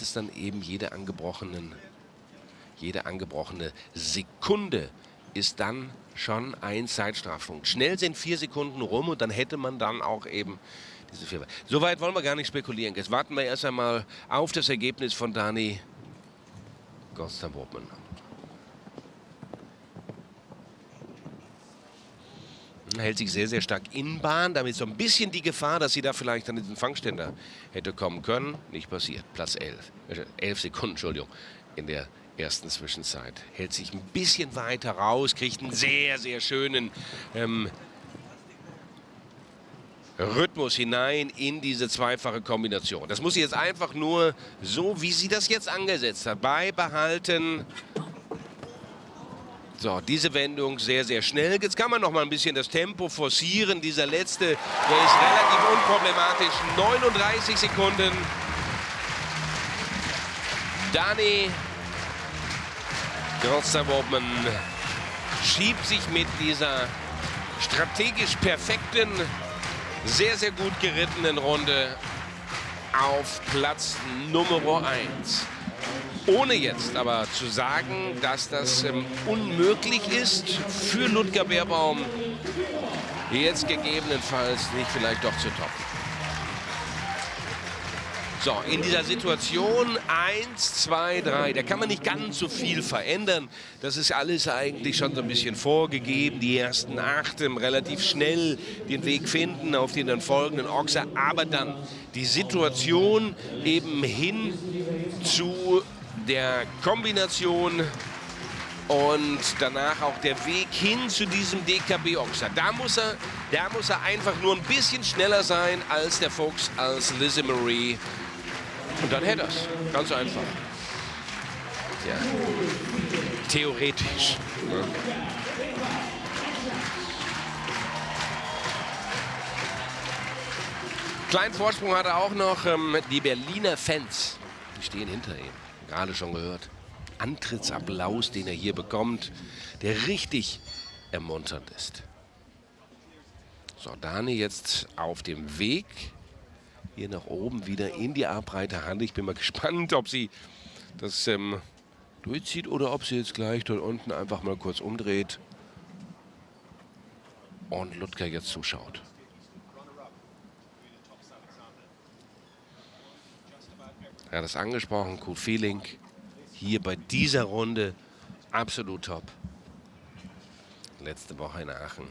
sind es dann eben jede angebrochenen, jede angebrochene Sekunde ist dann schon ein Zeitstrafpunkt. Schnell sind vier Sekunden rum und dann hätte man dann auch eben diese vier. Soweit wollen wir gar nicht spekulieren. Jetzt warten wir erst einmal auf das Ergebnis von Dani Gostam-Bobman. Hält sich sehr, sehr stark in Bahn. Damit so ein bisschen die Gefahr, dass sie da vielleicht an diesen Fangständer hätte kommen können. Nicht passiert. Platz 11. Äh, 11 Sekunden, Entschuldigung, in der ersten Zwischenzeit. Hält sich ein bisschen weiter raus, kriegt einen sehr, sehr schönen ähm, Rhythmus hinein in diese zweifache Kombination. Das muss sie jetzt einfach nur so, wie sie das jetzt angesetzt hat, beibehalten. So, diese Wendung sehr, sehr schnell. Jetzt kann man noch mal ein bisschen das Tempo forcieren. Dieser letzte, der ist relativ unproblematisch. 39 Sekunden. Dani Großerwobman schiebt sich mit dieser strategisch perfekten, sehr, sehr gut gerittenen Runde auf Platz Nummer 1. Ohne jetzt aber zu sagen, dass das ähm, unmöglich ist für Ludger Beerbaum, jetzt gegebenenfalls nicht vielleicht doch zu toppen. So, in dieser Situation 1, 2, 3, da kann man nicht ganz so viel verändern. Das ist alles eigentlich schon so ein bisschen vorgegeben. Die ersten acht relativ schnell den Weg finden auf den dann folgenden Ochser. Aber dann die Situation eben hin zu der Kombination und danach auch der Weg hin zu diesem DKB-Ochser. Da muss er, da muss er einfach nur ein bisschen schneller sein als der Fuchs, als Lizzie Marie. Und dann hätte er es. Ganz einfach. Ja. Theoretisch. Ja. Kleinen Vorsprung hat er auch noch ähm, die Berliner Fans. Die stehen hinter ihm. Gerade schon gehört. Antrittsapplaus, den er hier bekommt, der richtig ermunternd ist. So, Dani jetzt auf dem Weg hier nach oben wieder in die A-breite Hand. Ich bin mal gespannt, ob sie das ähm, durchzieht oder ob sie jetzt gleich dort unten einfach mal kurz umdreht und Ludger jetzt zuschaut. Er hat es angesprochen, cool Feeling. Hier bei dieser Runde absolut top. Letzte Woche in Aachen.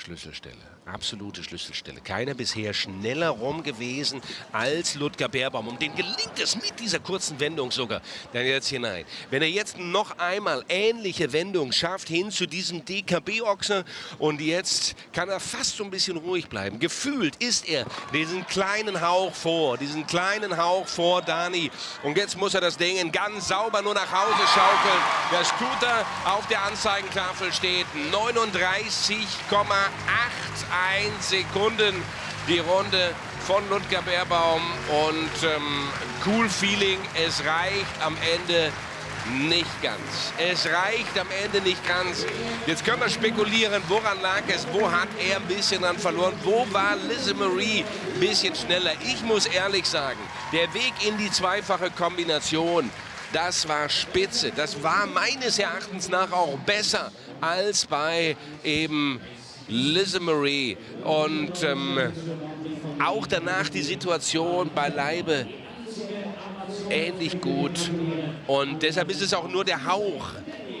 Schlüsselstelle. Absolute Schlüsselstelle. Keiner bisher schneller rum gewesen als Ludger Beerbaum. Und dem gelingt es mit dieser kurzen Wendung sogar dann jetzt hinein. Wenn er jetzt noch einmal ähnliche Wendung schafft hin zu diesem DKB-Ochser und jetzt kann er fast so ein bisschen ruhig bleiben. Gefühlt ist er diesen kleinen Hauch vor, diesen kleinen Hauch vor Dani. Und jetzt muss er das Ding ganz sauber nur nach Hause schaukeln. Das tut er. Auf der Anzeigentafel steht 39,8 1 Sekunden die Runde von Ludger Beerbaum und ähm, cool Feeling, es reicht am Ende nicht ganz. Es reicht am Ende nicht ganz. Jetzt können wir spekulieren, woran lag es, wo hat er ein bisschen an verloren, wo war Lizzie Marie ein bisschen schneller. Ich muss ehrlich sagen, der Weg in die zweifache Kombination, das war spitze. Das war meines Erachtens nach auch besser als bei eben Lizzie Marie. Und ähm, auch danach die Situation bei Leibe ähnlich gut. Und deshalb ist es auch nur der Hauch,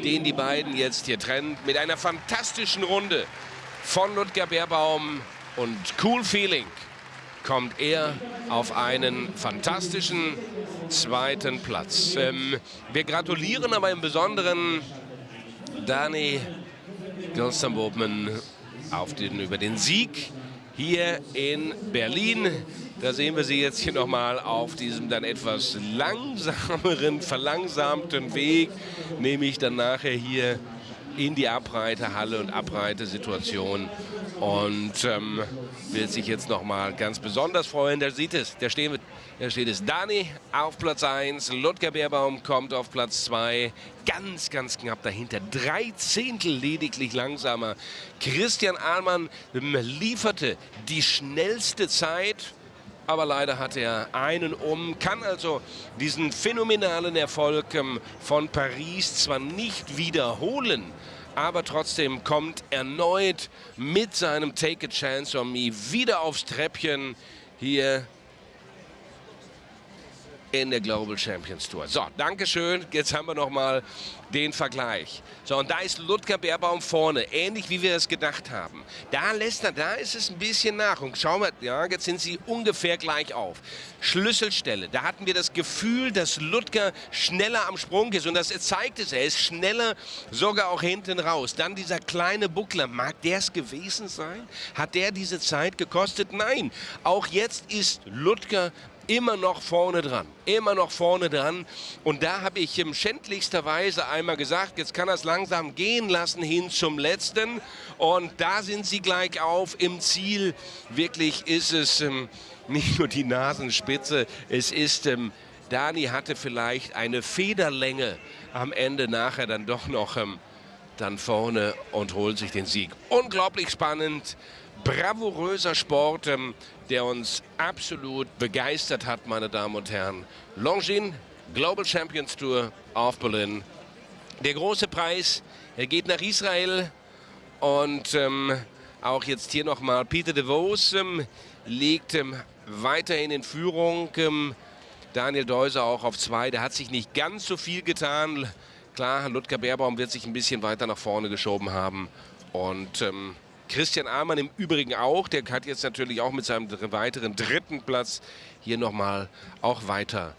den die beiden jetzt hier trennt. Mit einer fantastischen Runde von Ludger Beerbaum und Cool Feeling kommt er auf einen fantastischen zweiten Platz. Ähm, wir gratulieren aber im Besonderen Dani Gilstam-Bobman auf den, über den Sieg hier in Berlin. Da sehen wir sie jetzt hier nochmal auf diesem dann etwas langsameren, verlangsamten Weg, nämlich dann nachher hier in die Abreiterhalle und Abreitesituation. Und ähm, wird sich jetzt noch mal ganz besonders freuen. Da sieht es, da steht, da steht es Dani auf Platz 1, Ludger Beerbaum kommt auf Platz 2, ganz, ganz knapp dahinter, drei Zehntel lediglich langsamer. Christian Ahlmann ähm, lieferte die schnellste Zeit, aber leider hat er einen um, kann also diesen phänomenalen Erfolg ähm, von Paris zwar nicht wiederholen, aber trotzdem kommt erneut mit seinem Take a Chance on Me wieder aufs Treppchen hier in der Global Champions Tour. So, Dankeschön. Jetzt haben wir noch mal den Vergleich. So, und da ist Ludger Beerbaum vorne, ähnlich wie wir es gedacht haben. Da lässt er, da ist es ein bisschen nach. Und schauen wir, ja, jetzt sind sie ungefähr gleich auf. Schlüsselstelle, da hatten wir das Gefühl, dass Ludger schneller am Sprung ist. Und das zeigt es, er ist schneller sogar auch hinten raus. Dann dieser kleine Buckler, mag der es gewesen sein? Hat der diese Zeit gekostet? Nein, auch jetzt ist Ludger immer noch vorne dran. Immer noch vorne dran. Und da habe ich im schändlichsterweise einmal gesagt, jetzt kann er es langsam gehen lassen hin zum letzten. Und da sind sie gleich auf im Ziel. Wirklich ist es ähm, nicht nur die Nasenspitze, es ist... Ähm, Dani hatte vielleicht eine Federlänge am Ende nachher dann doch noch ähm, dann vorne und holt sich den Sieg. Unglaublich spannend bravouröser Sport, ähm, der uns absolut begeistert hat, meine Damen und Herren. Longines Global Champions Tour auf Berlin. Der große Preis, geht nach Israel und ähm, auch jetzt hier nochmal Peter de Vos ähm, liegt ähm, weiterhin in Führung. Ähm, Daniel Deuser auch auf zwei, der hat sich nicht ganz so viel getan. Klar, Ludger Beerbaum wird sich ein bisschen weiter nach vorne geschoben haben und ähm, Christian Amann im Übrigen auch. Der hat jetzt natürlich auch mit seinem weiteren dritten Platz hier nochmal auch weiter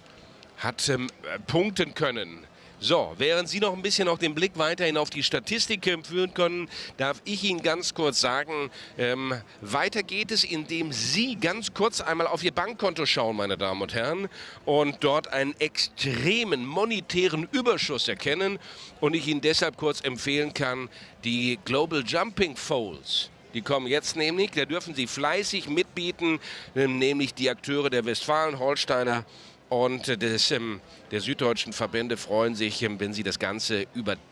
hat ähm, punkten können. So, während Sie noch ein bisschen auch den Blick weiterhin auf die Statistik führen können, darf ich Ihnen ganz kurz sagen, ähm, weiter geht es, indem Sie ganz kurz einmal auf Ihr Bankkonto schauen, meine Damen und Herren, und dort einen extremen monetären Überschuss erkennen und ich Ihnen deshalb kurz empfehlen kann, die Global Jumping Folds. Die kommen jetzt nämlich, da dürfen Sie fleißig mitbieten, nämlich die Akteure der Westfalen, Holsteiner und des, ähm, der süddeutschen Verbände freuen sich, ähm, wenn sie das Ganze über